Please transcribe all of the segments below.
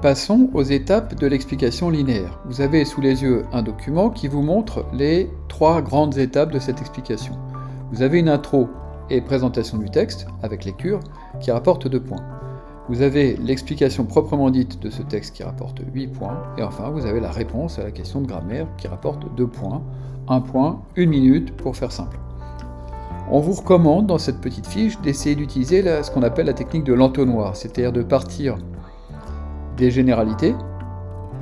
Passons aux étapes de l'explication linéaire. Vous avez sous les yeux un document qui vous montre les trois grandes étapes de cette explication. Vous avez une intro et présentation du texte, avec lecture, qui rapporte 2 points. Vous avez l'explication proprement dite de ce texte qui rapporte 8 points, et enfin vous avez la réponse à la question de grammaire qui rapporte 2 points, 1 point, 1 minute pour faire simple. On vous recommande dans cette petite fiche d'essayer d'utiliser ce qu'on appelle la technique de l'entonnoir, c'est-à-dire de partir des généralités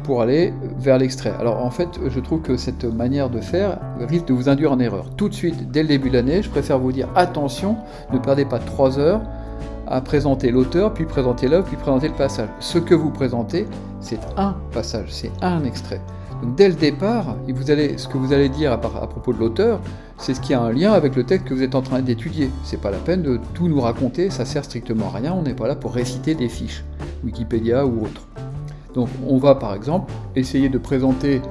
pour aller vers l'extrait. Alors en fait, je trouve que cette manière de faire risque de vous induire en erreur. Tout de suite, dès le début de l'année, je préfère vous dire attention, ne perdez pas trois heures à présenter l'auteur, puis présenter l'œuvre, puis présenter le passage. Ce que vous présentez, c'est un passage, c'est un extrait. Donc dès le départ, vous allez, ce que vous allez dire à, à propos de l'auteur, c'est ce qui a un lien avec le texte que vous êtes en train d'étudier. C'est pas la peine de tout nous raconter, ça sert strictement à rien, on n'est pas là pour réciter des fiches. Wikipédia ou autre. Donc on va par exemple essayer de présenter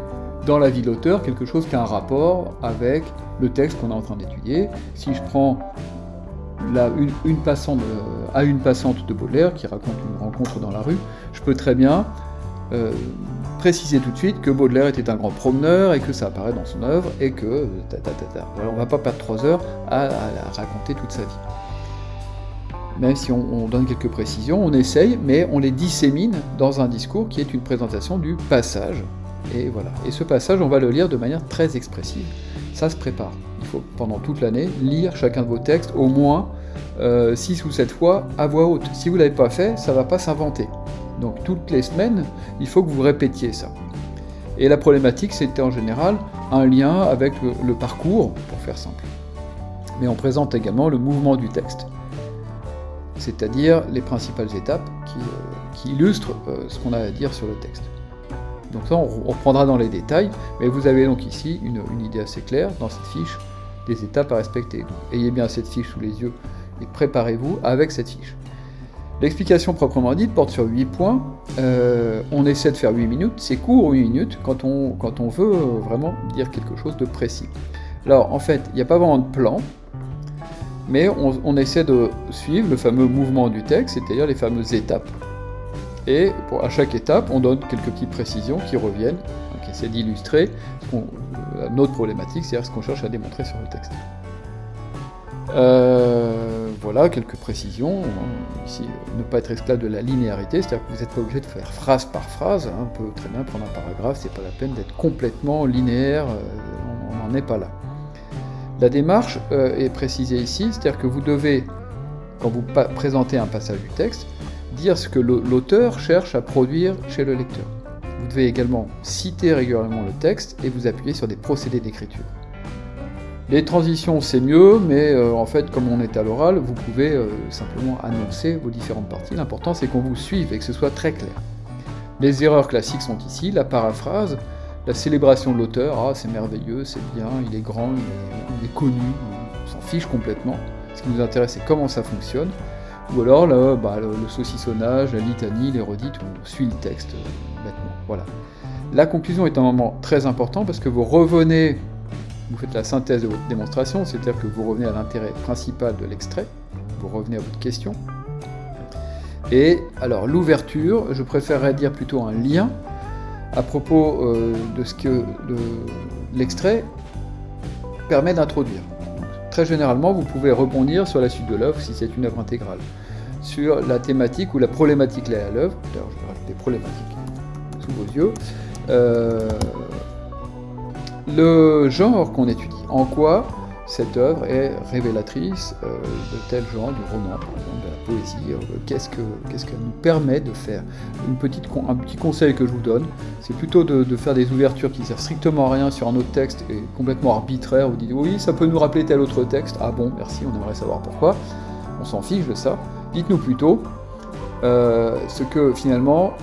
dans la vie de l'auteur quelque chose qui a un rapport avec le texte qu'on est en train d'étudier. Si je prends la, une, passante à une passante de Baudelaire qui raconte une rencontre dans la rue, je peux très bien euh, préciser tout de suite que Baudelaire était un grand promeneur et que ça apparaît dans son œuvre et que ta, ta, ta, va pas perdre trois heures à raconter toute sa vie même si on, donne quelques précisions, on essaye, mais on les dissémine dans un discours qui est une présentation du passage. Et voilà. Et ce passage, on va le lire de manière très expressive. Ça se prépare. Il faut, pendant toute l'année, lire chacun de vos textes au moins 6 euh, ou 7 fois à voix haute. Si vous ne l'avez pas fait, ça ne va pas s'inventer. Donc toutes les semaines, il faut que vous répétiez ça. Et la problématique, c'était en général un lien avec le parcours, pour faire simple. Mais on présente également le mouvement du texte c'est-à-dire les principales étapes qui, euh, illustrent euh, ce qu'on a à dire sur le texte. Donc ça, on reprendra dans les détails, mais vous avez donc ici une, idée assez claire dans cette fiche des étapes à respecter. Ayez bien cette fiche sous les yeux et préparez-vous avec cette fiche. L'explication proprement dite porte sur 8 points. Euh, on essaie de faire 8 minutes, c'est court 8 minutes quand on, quand on veut vraiment dire quelque chose de précis. Alors en fait, il n'y a pas vraiment de plan, mais on, essaie de suivre le fameux mouvement du texte, c'est-à-dire les fameuses étapes. Et pour, à chaque étape, on donne quelques petites précisions qui reviennent, qui essaient d'illustrer notre problématique, c'est-à-dire ce qu'on cherche à démontrer sur le texte. Euh, voilà, quelques précisions. Ici, ne pas être esclave de la linéarité, c'est-à-dire que vous n'êtes pas obligé de faire phrase par phrase. Hein. on peut très bien prendre un paragraphe, c'est pas la peine d'être complètement linéaire, euh, on n'en est pas là. La démarche euh, est précisée ici, c'est-à-dire que vous devez, quand vous présentez un passage du texte, dire ce que l'auteur cherche à produire chez le lecteur. Vous devez également citer régulièrement le texte et vous appuyer sur des procédés d'écriture. Les transitions, c'est mieux, mais euh, en fait, comme on est à l'oral, vous pouvez euh, simplement annoncer vos différentes parties. L'important, c'est qu'on vous suive et que ce soit très clair. Les erreurs classiques sont ici, la paraphrase, la célébration de l'auteur, ah c'est merveilleux, c'est bien, il est grand, il est, connu, on s'en fiche complètement. Ce qui nous intéresse, c'est comment ça fonctionne. Ou alors bah, le, saucissonnage, la litanie, l'érodite, on suit le texte euh, Voilà. La conclusion est un moment très important parce que vous revenez, vous faites la synthèse de votre démonstration, c'est-à-dire que vous revenez à l'intérêt principal de l'extrait, vous revenez à votre question. Et alors l'ouverture, je préférerais dire plutôt un lien, à propos euh, de ce que l'extrait permet d'introduire. Très généralement, vous pouvez rebondir sur la suite de l'œuvre si c'est une œuvre intégrale, sur la thématique ou la problématique liée à l'œuvre. D'ailleurs, je vais rajouter problématique sous vos yeux. Euh, le genre qu'on étudie. En quoi cette œuvre est révélatrice euh, de tel genre, du roman, par exemple, de la poésie. Euh, qu'est-ce qu'elle nous permet de faire? Un petit conseil que je vous donne, c'est plutôt de, faire des ouvertures qui servent strictement à rien sur un autre texte et complètement arbitraire. Vous dites oui, ça peut nous rappeler tel autre texte. Ah bon, merci, on aimerait savoir pourquoi. On s'en fiche de ça. Dites-nous plutôt euh, ce que finalement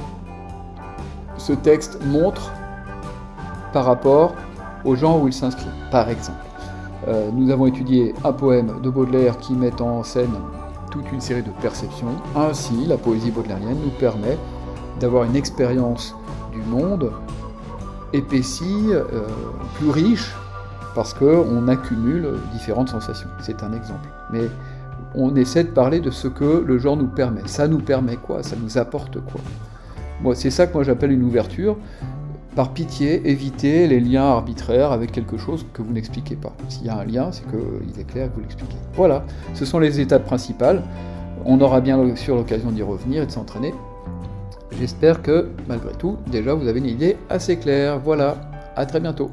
ce texte montre par rapport au genre où il s'inscrit, par exemple. Euh, nous avons étudié un poème de Baudelaire qui met en scène toute une série de perceptions. Ainsi, la poésie baudelairienne nous permet d'avoir une expérience du monde épaissie, euh, plus riche, parce qu'on accumule différentes sensations. C'est un exemple. Mais on essaie de parler de ce que le genre nous permet. Ça nous permet quoi? Ça nous apporte quoi? Moi, c'est ça que moi j'appelle une ouverture. Par pitié, évitez les liens arbitraires avec quelque chose que vous n'expliquez pas. S'il y a un lien, c'est qu'il est clair que vous l'expliquez. Voilà, ce sont les étapes principales. On aura bien sûr l'occasion d'y revenir et de s'entraîner. J'espère que, malgré tout, déjà vous avez une idée assez claire. Voilà, à très bientôt.